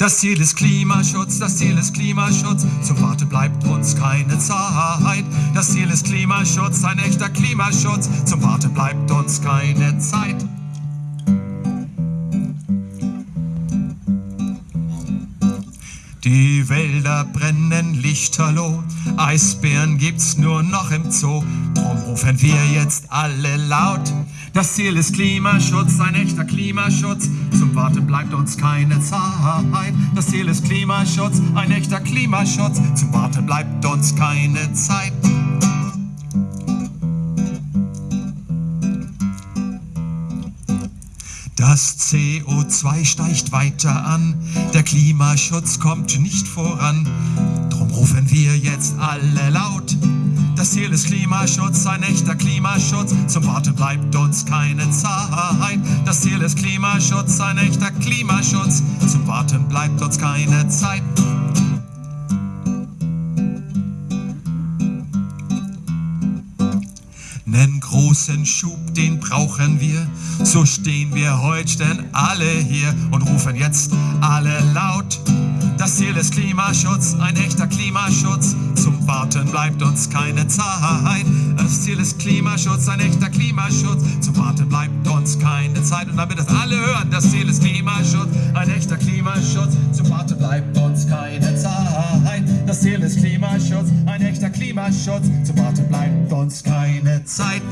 Das Ziel ist Klimaschutz, das Ziel ist Klimaschutz. Zum Warten bleibt uns keine Zeit. Das Ziel ist Klimaschutz, ein echter Klimaschutz. Zum Warten bleibt uns keine Zeit. Die Wälder brennen lichterloh, Eisbären gibt's nur noch im Zoo. Drum rufen wir jetzt alle laut. Das Ziel ist Klimaschutz, ein echter Klimaschutz. Zum Warten bleibt uns keine Zeit. Das Ziel ist Klimaschutz, ein echter Klimaschutz. Zum Warten bleibt uns keine Zeit. Das CO2 steigt weiter an, der Klimaschutz kommt nicht voran. Drum rufen wir jetzt alle laut. Das Ziel ist Klimaschutz, ein echter Klimaschutz. Zum Warten bleibt uns keine Zeit. Das Ziel ist Klimaschutz, ein echter Klimaschutz. Zum Warten bleibt uns keine Zeit. Nen großen Schub, den brauchen wir. So stehen wir heute denn alle hier und rufen jetzt alle laut. Klimaschutz, ein echter Klimaschutz. Zum Warten bleibt uns keine Zeit. Das Ziel ist Klimaschutz, ein echter Klimaschutz. Zum Warten bleibt uns keine Zeit. Und damit das alle hören, das Ziel ist Klimaschutz, ein echter Klimaschutz. Zum Warten bleibt uns keine Zeit. Das Ziel ist Klimaschutz, ein echter Klimaschutz. Zum Warten bleibt uns keine Zeit.